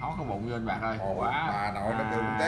hót cái bụng vô anh bạc ơi Ồ, quá bà nội nó À. kêu tét